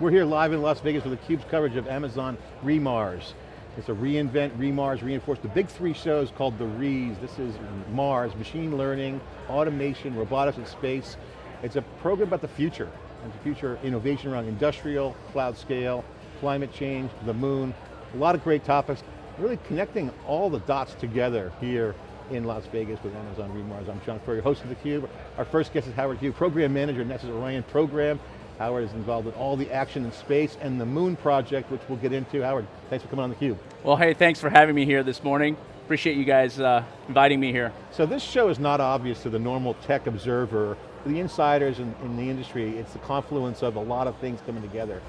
We're here live in Las Vegas with theCUBE's coverage of Amazon reMars. It's a reInvent, reMars, reinforce. The big three shows called the Rees. This is Mars, machine learning, automation, robotics and space. It's a program about the future, and the future innovation around industrial, cloud scale, climate change, the moon. A lot of great topics. Really connecting all the dots together here in Las Vegas with Amazon reMars. I'm John Furrier, host of theCUBE. Our first guest is Howard Hu, Program Manager NASA's Orion Program. Howard is involved in all the action in space and the Moon Project, which we'll get into. Howard, thanks for coming on theCUBE. Well, hey, thanks for having me here this morning. Appreciate you guys uh, inviting me here. So this show is not obvious to the normal tech observer, the insiders in, in the industry, it's the confluence of a lot of things coming together.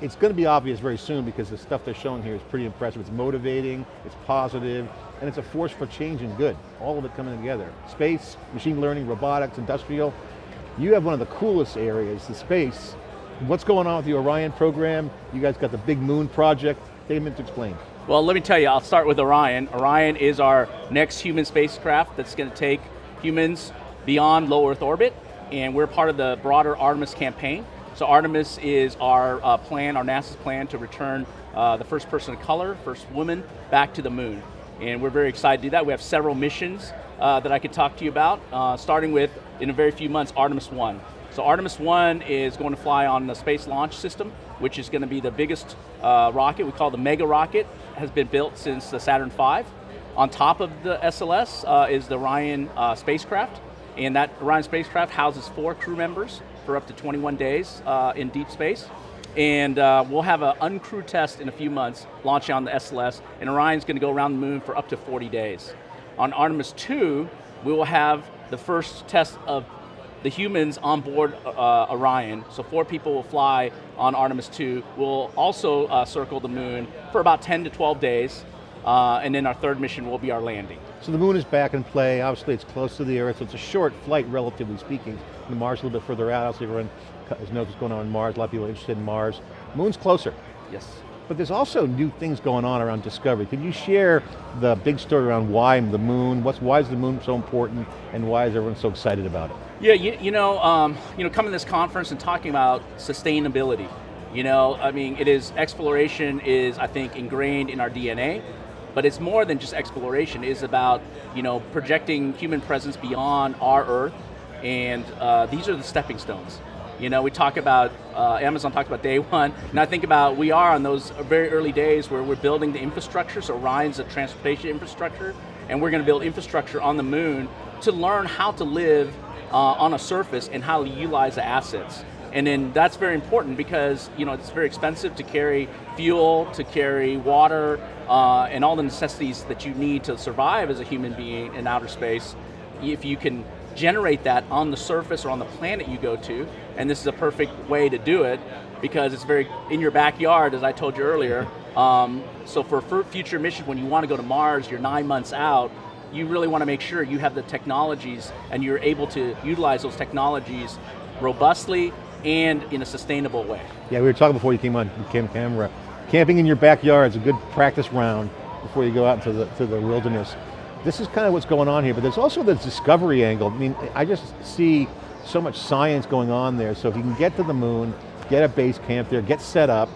It's going to be obvious very soon because the stuff they're showing here is pretty impressive. It's motivating, it's positive, and it's a force for change and good. All of it coming together. Space, machine learning, robotics, industrial, you have one of the coolest areas, the space. What's going on with the Orion program? You guys got the big moon project. Take a minute to explain. Well, let me tell you, I'll start with Orion. Orion is our next human spacecraft that's going to take humans beyond low Earth orbit, and we're part of the broader Artemis campaign. So Artemis is our uh, plan, our NASA's plan to return uh, the first person of color, first woman, back to the moon. And we're very excited to do that. We have several missions uh, that I could talk to you about, uh, starting with, in a very few months, Artemis 1. So Artemis 1 is going to fly on the Space Launch System, which is going to be the biggest uh, rocket, we call the Mega Rocket, has been built since the Saturn V. On top of the SLS uh, is the Orion uh, spacecraft, and that Orion spacecraft houses four crew members for up to 21 days uh, in deep space. And uh, we'll have an uncrewed test in a few months, launching on the SLS, and Orion's going to go around the moon for up to 40 days. On Artemis 2, we will have the first test of the humans on board uh, Orion, so four people will fly on Artemis 2. We'll also uh, circle the moon for about 10 to 12 days, uh, and then our third mission will be our landing. So the moon is back in play, obviously it's close to the Earth, so it's a short flight relatively speaking. The Mars a little bit further out, obviously everyone knows what's going on in Mars, a lot of people are interested in Mars. Moon's closer. Yes. But there's also new things going on around discovery. Can you share the big story around why the moon, what's, why is the moon so important, and why is everyone so excited about it? Yeah, you, you know, um, you know, coming to this conference and talking about sustainability, you know, I mean, it is, exploration is, I think, ingrained in our DNA, but it's more than just exploration, it is about, you know, projecting human presence beyond our Earth, and uh, these are the stepping stones. You know, we talk about, uh, Amazon talked about day one, and I think about, we are on those very early days where we're building the infrastructure, so Orion's a transportation infrastructure, and we're going to build infrastructure on the moon to learn how to live uh, on a surface and how to utilize the assets. And then that's very important because you know it's very expensive to carry fuel, to carry water, uh, and all the necessities that you need to survive as a human being in outer space. If you can generate that on the surface or on the planet you go to, and this is a perfect way to do it because it's very in your backyard, as I told you earlier. Um, so for future missions, when you want to go to Mars, you're nine months out, you really want to make sure you have the technologies and you're able to utilize those technologies robustly and in a sustainable way. Yeah, we were talking before you came on came camera. Camping in your backyard is a good practice round before you go out into the, to the wilderness this is kind of what's going on here, but there's also the discovery angle. I mean, I just see so much science going on there, so if you can get to the moon, get a base camp there, get set up,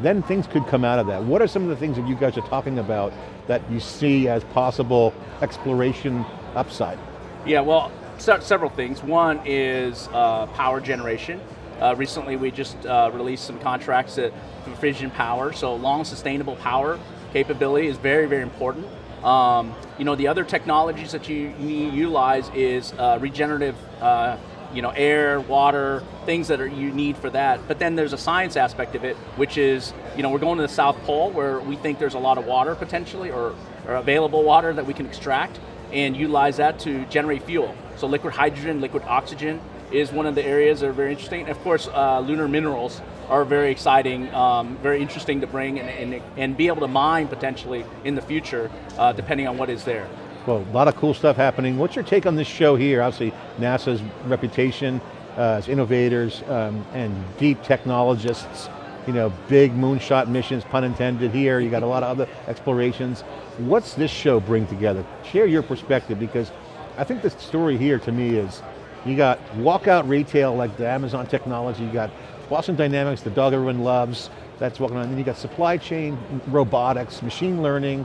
then things could come out of that. What are some of the things that you guys are talking about that you see as possible exploration upside? Yeah, well, several things. One is uh, power generation. Uh, recently we just uh, released some contracts for fission power, so long sustainable power capability is very, very important. Um, you know, the other technologies that you, utilize is uh, regenerative uh, you know, air, water, things that are, you need for that. But then there's a science aspect of it, which is, you know, we're going to the South Pole where we think there's a lot of water potentially, or, or available water that we can extract and utilize that to generate fuel. So liquid hydrogen, liquid oxygen is one of the areas that are very interesting. And of course, uh, lunar minerals are very exciting, um, very interesting to bring and, and, and, be able to mine potentially in the future, uh, depending on what is there. Well, a lot of cool stuff happening. What's your take on this show here? Obviously, NASA's reputation uh, as innovators um, and deep technologists, you know, big moonshot missions, pun intended here, you got a lot of other explorations. What's this show bring together? Share your perspective because I think the story here to me is, you got walkout retail like the Amazon technology, you got Boston Dynamics, the dog everyone loves, that's walking on. Then you got supply chain, robotics, machine learning,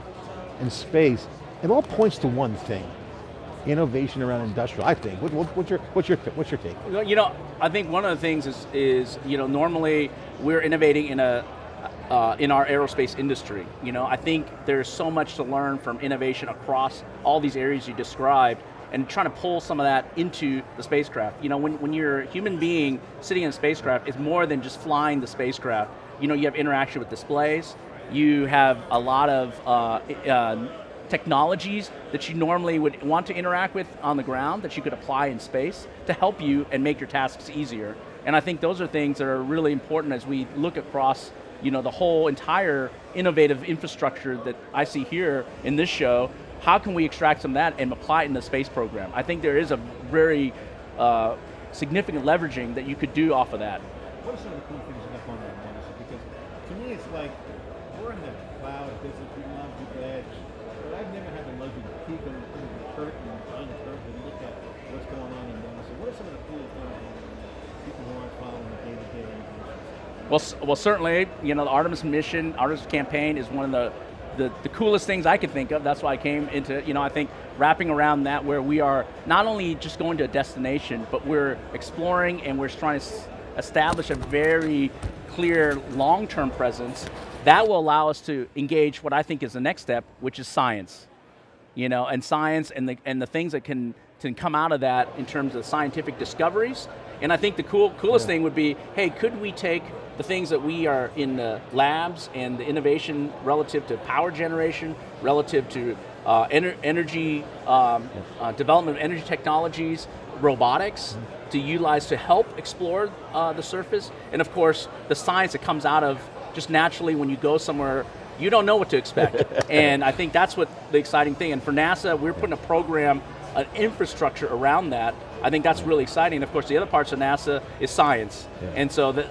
and space. It all points to one thing, innovation around industrial, I think. What, what, what's, your, what's, your, what's your take? You know, I think one of the things is, is you know, normally we're innovating in a, uh, in our aerospace industry. You know, I think there's so much to learn from innovation across all these areas you described, and trying to pull some of that into the spacecraft. You know, when, when you're a human being sitting in a spacecraft, it's more than just flying the spacecraft. You know, you have interaction with displays, you have a lot of uh, uh, technologies that you normally would want to interact with on the ground that you could apply in space to help you and make your tasks easier. And I think those are things that are really important as we look across you know, the whole entire innovative infrastructure that I see here in this show, how can we extract some of that and apply it in the space program? I think there is a very uh, significant leveraging that you could do off of that. What are some of the cool things up on that, Because to me it's like, we're in the cloud business, we love the edge, but I've never had the luxury to peek under the curtain, behind the curtain, and look at what's going on in NASA. What are some of the cool things people who aren't following the day-to-day well, well, certainly, you know, the Artemis mission, Artemis campaign is one of the, the, the, coolest things I could think of. That's why I came into, you know, I think wrapping around that where we are not only just going to a destination, but we're exploring and we're trying to establish a very clear long-term presence that will allow us to engage what I think is the next step, which is science. You know, and science and the, and the things that can, can come out of that in terms of scientific discoveries. And I think the cool, coolest yeah. thing would be, hey, could we take the things that we are in the labs and the innovation relative to power generation, relative to uh, ener energy um, uh, development of energy technologies, robotics, mm -hmm. to utilize to help explore uh, the surface, and of course, the science that comes out of just naturally when you go somewhere, you don't know what to expect. and I think that's what the exciting thing, and for NASA, we're putting a program, an infrastructure around that. I think that's really exciting. Of course, the other parts of NASA is science. Yeah. And so the,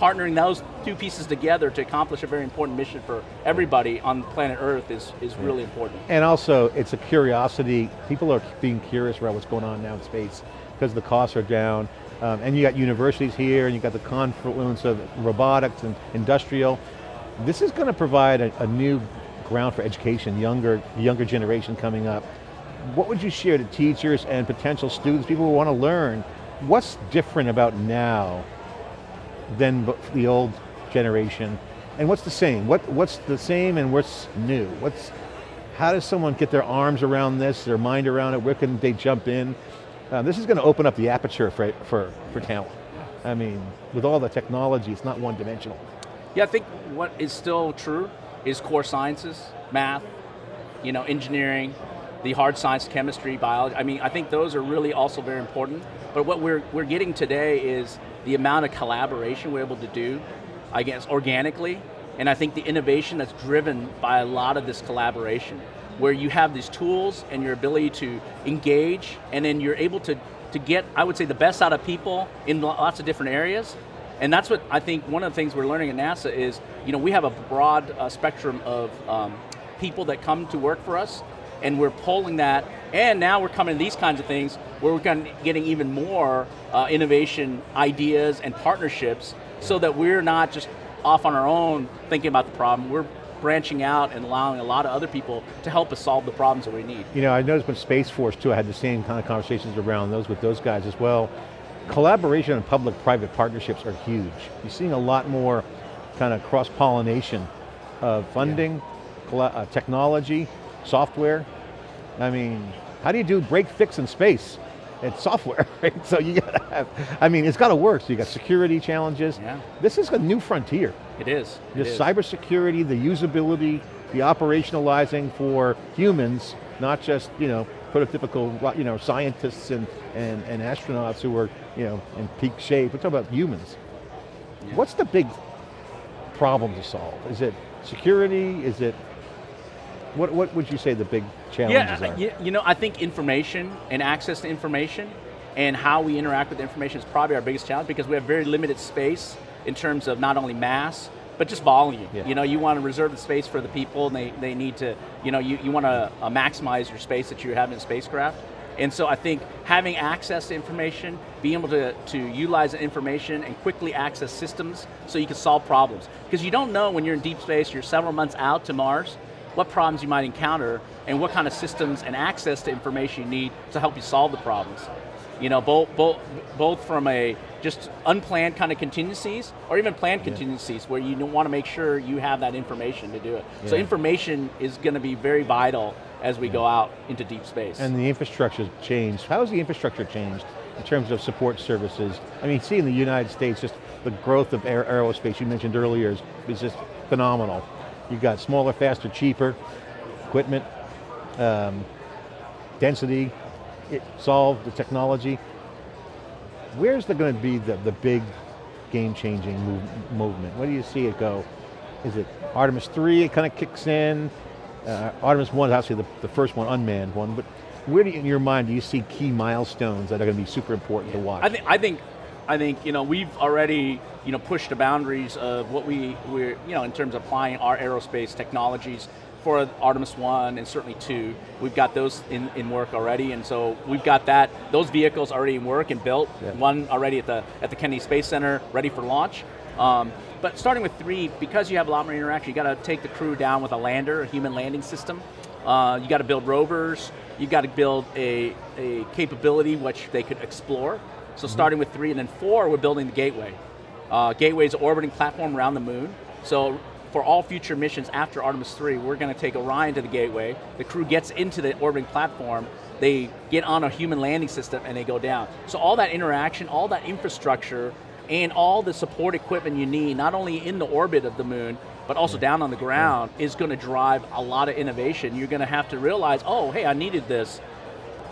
partnering those two pieces together to accomplish a very important mission for everybody on planet Earth is, is really important. And also, it's a curiosity. People are being curious about what's going on now in space because the costs are down. Um, and you got universities here, and you got the confluence of robotics and industrial. This is going to provide a, a new ground for education, younger, younger generation coming up. What would you share to teachers and potential students, people who want to learn, what's different about now than the old generation? And what's the same? What, what's the same and what's new? What's, how does someone get their arms around this, their mind around it? Where can they jump in? Uh, this is going to open up the aperture for, for, for talent. I mean, with all the technology, it's not one dimensional. Yeah, I think what is still true is core sciences, math, you know, engineering, the hard science, chemistry, biology. I mean, I think those are really also very important. But what we're, we're getting today is the amount of collaboration we're able to do, I guess, organically, and I think the innovation that's driven by a lot of this collaboration, where you have these tools and your ability to engage, and then you're able to, to get, I would say, the best out of people in lots of different areas, and that's what I think one of the things we're learning at NASA is, you know, we have a broad uh, spectrum of um, people that come to work for us, and we're pulling that, and now we're coming to these kinds of things where we're getting even more uh, innovation ideas and partnerships so that we're not just off on our own thinking about the problem, we're branching out and allowing a lot of other people to help us solve the problems that we need. You know, I noticed with Space Force too, I had the same kind of conversations around those with those guys as well. Collaboration and public-private partnerships are huge. You're seeing a lot more kind of cross-pollination of funding, yeah. uh, technology, software. I mean, how do you do break fix in space? It's software, right? So you got to have, I mean, it's got to work. So you got security challenges. Yeah. This is a new frontier. It is. The cybersecurity, the usability, the operationalizing for humans, not just, you know, prototypical, you know, scientists and, and, and astronauts who are, you know, in peak shape. We're talking about humans. Yeah. What's the big problem to solve? Is it security? Is it what, what would you say the big challenges yeah, are? You know, I think information and access to information and how we interact with information is probably our biggest challenge because we have very limited space in terms of not only mass, but just volume. Yeah. You know, you want to reserve the space for the people and they, they need to, you know, you, you want to uh, maximize your space that you have in a spacecraft. And so I think having access to information, being able to, to utilize the information and quickly access systems so you can solve problems. Because you don't know when you're in deep space, you're several months out to Mars, what problems you might encounter and what kind of systems and access to information you need to help you solve the problems. You know, both, both, both from a just unplanned kind of contingencies or even planned yeah. contingencies where you want to make sure you have that information to do it. Yeah. So information is going to be very vital as we yeah. go out into deep space. And the infrastructure's changed. How has the infrastructure changed in terms of support services? I mean, see in the United States, just the growth of aer aerospace you mentioned earlier is, is just phenomenal. You've got smaller, faster, cheaper equipment, um, density, it solved the technology. Where's the going to be the, the big game-changing move, movement? Where do you see it go? Is it Artemis 3, it kind of kicks in? Uh, Artemis 1 is obviously the, the first one, unmanned one, but where do you, in your mind do you see key milestones that are going to be super important yeah. to watch? I think, I think, I think, you know, we've already, you know, pushed the boundaries of what we, we're, you know, in terms of applying our aerospace technologies for Artemis 1 and certainly 2. We've got those in, in work already, and so we've got that, those vehicles already in work and built. Yeah. One already at the, at the Kennedy Space Center, ready for launch. Um, but starting with 3, because you have a lot more interaction, you got to take the crew down with a lander, a human landing system. Uh, you got to build rovers, you got to build a, a capability which they could explore. So starting with 3 and then 4, we're building the Gateway. Uh, Gateway is an orbiting platform around the moon. So for all future missions after Artemis 3, we're going to take Orion to the gateway, the crew gets into the orbiting platform, they get on a human landing system and they go down. So all that interaction, all that infrastructure, and all the support equipment you need, not only in the orbit of the moon, but also yeah. down on the ground, yeah. is going to drive a lot of innovation. You're going to have to realize, oh, hey, I needed this,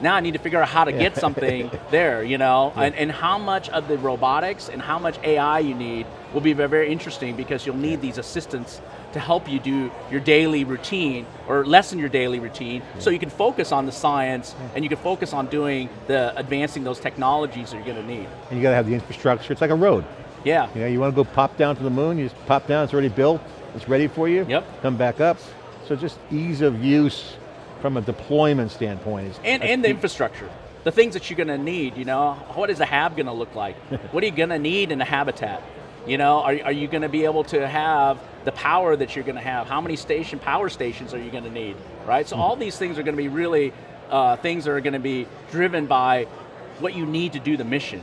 now I need to figure out how to get something there, you know? Yeah. And, and how much of the robotics and how much AI you need will be very, very interesting because you'll need these assistants to help you do your daily routine or lessen your daily routine yeah. so you can focus on the science yeah. and you can focus on doing the advancing those technologies that you're going to need. And you got to have the infrastructure, it's like a road. Yeah. You know, you want to go pop down to the moon, you just pop down, it's already built, it's ready for you. Yep. Come back up. So just ease of use from a deployment standpoint. Is, and, and the infrastructure. The things that you're going to need, you know, what is a hab going to look like? what are you going to need in a habitat? You know, are, are you going to be able to have the power that you're going to have? How many station power stations are you going to need, right? So all these things are going to be really uh, things that are going to be driven by what you need to do the mission.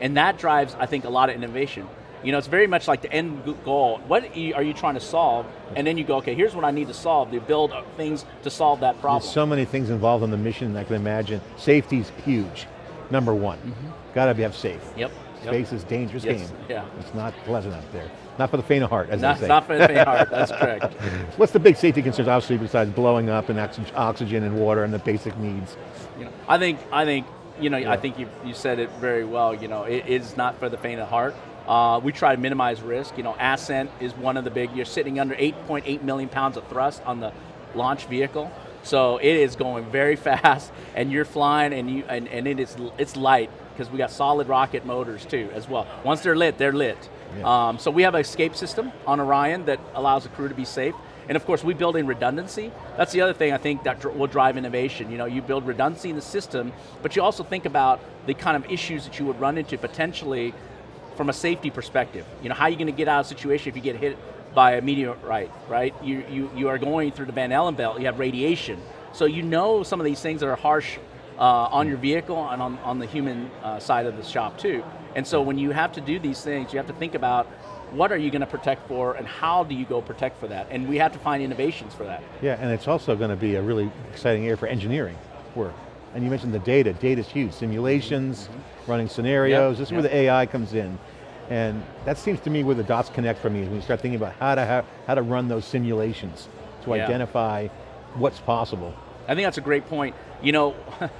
And that drives, I think, a lot of innovation. You know, it's very much like the end goal. What are you trying to solve? And then you go, okay, here's what I need to solve. You build things to solve that problem. There's so many things involved in the mission I can imagine. Safety's huge, number one. Mm -hmm. Got to be have safe. Yep. Space is dangerous yes. game. Yeah. It's not pleasant up there. Not for the faint of heart, as not, they say. Not for the faint of heart, that's correct. What's the big safety concerns, obviously, besides blowing up and oxygen and water and the basic needs? You know, I think, I think, you know, yeah. I think you, you said it very well, you know, it is not for the faint of heart. Uh, we try to minimize risk. You know, Ascent is one of the big, you're sitting under 8.8 million pounds of thrust on the launch vehicle. So it is going very fast and you're flying and, you, and, and it is, it's light because we got solid rocket motors too as well. Once they're lit, they're lit. Yeah. Um, so we have an escape system on Orion that allows the crew to be safe. And of course, we build in redundancy. That's the other thing I think that will drive innovation. You know, you build redundancy in the system, but you also think about the kind of issues that you would run into potentially from a safety perspective. You know, how are you going to get out of a situation if you get hit by a meteorite, right? You, you, you are going through the Van Allen belt, you have radiation. So you know some of these things that are harsh uh, on your vehicle and on, on the human uh, side of the shop too. And so when you have to do these things, you have to think about what are you going to protect for and how do you go protect for that? And we have to find innovations for that. Yeah, and it's also going to be a really exciting area for engineering work. And you mentioned the data, data's huge, simulations, mm -hmm. running scenarios, yep. this is yep. where the AI comes in. And that seems to me where the dots connect for me, is when you start thinking about how to, have, how to run those simulations to yeah. identify what's possible. I think that's a great point. You know,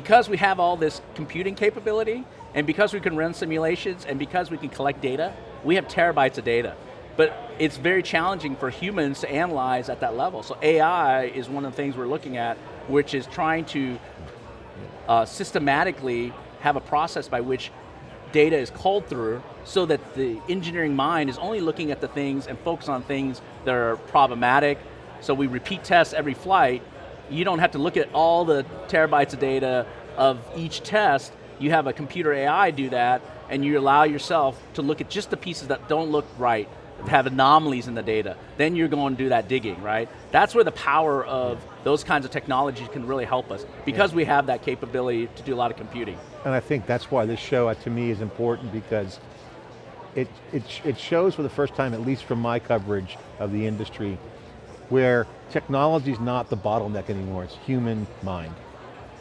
because we have all this computing capability, and because we can run simulations, and because we can collect data, we have terabytes of data. But it's very challenging for humans to analyze at that level. So AI is one of the things we're looking at, which is trying to uh, systematically have a process by which data is called through so that the engineering mind is only looking at the things and focus on things that are problematic. So we repeat tests every flight, you don't have to look at all the terabytes of data of each test, you have a computer AI do that, and you allow yourself to look at just the pieces that don't look right, have anomalies in the data. Then you're going to do that digging, right? That's where the power of those kinds of technologies can really help us, because we have that capability to do a lot of computing. And I think that's why this show, uh, to me, is important because it, it, it shows for the first time, at least from my coverage of the industry, where technology is not the bottleneck anymore, it's human mind.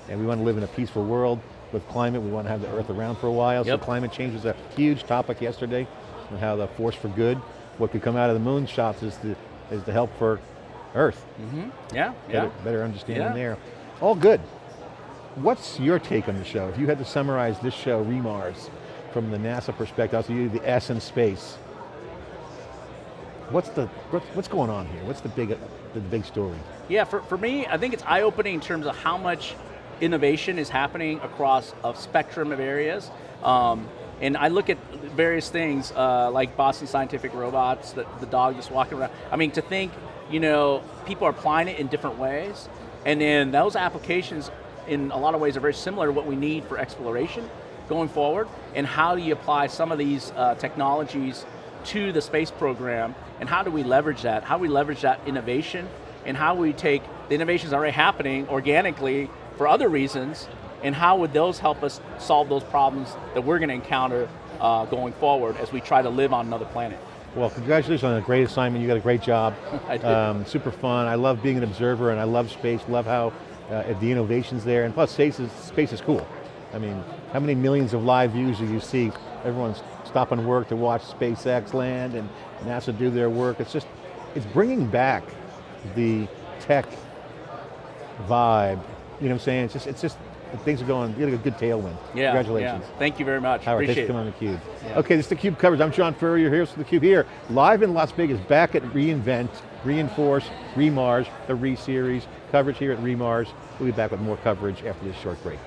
And we want to live in a peaceful world with climate, we want to have the earth around for a while, Yep. so climate change was a huge topic yesterday, and how the force for good, what could come out of the moon shots is the, is the help for Earth. Yeah, Better, yeah. better understanding Yeah. there. All good. What's your take on the show? If you had to summarize this show, REMARS, from the NASA perspective, also you, the S in space, what's the, what's, what's going on here? What's the big, the big story? Yeah, for, for me, I think it's eye-opening in terms of how much innovation is happening across a spectrum of areas. Um, and I look at various things uh, like Boston Scientific Robots, the, the dog that's walking around. I mean, to think, you know, people are applying it in different ways, and then those applications in a lot of ways are very similar to what we need for exploration going forward, and how do you apply some of these uh, technologies to the space program, and how do we leverage that? How do we leverage that innovation, and how we take the innovations already happening organically for other reasons, and how would those help us solve those problems that we're going to encounter uh, going forward as we try to live on another planet? Well, congratulations on a great assignment. You got a great job. I did. Um, super fun. I love being an observer and I love space. Love how uh, the innovations there. And plus, space is, space is cool. I mean, how many millions of live views do you see? Everyone's stopping work to watch SpaceX land and NASA do their work. It's just, it's bringing back the tech vibe. You know what I'm saying? It's just, it's just things are going, you got a good tailwind. Yeah, Congratulations. yeah. Thank you very much. Howard, thanks Appreciate for it. coming on theCUBE. Yeah. Okay, this is theCUBE coverage. I'm John Furrier here with theCUBE here, live in Las Vegas, back at reInvent, Reinforce, ReMars, the Re-Series, coverage here at ReMars. We'll be back with more coverage after this short break.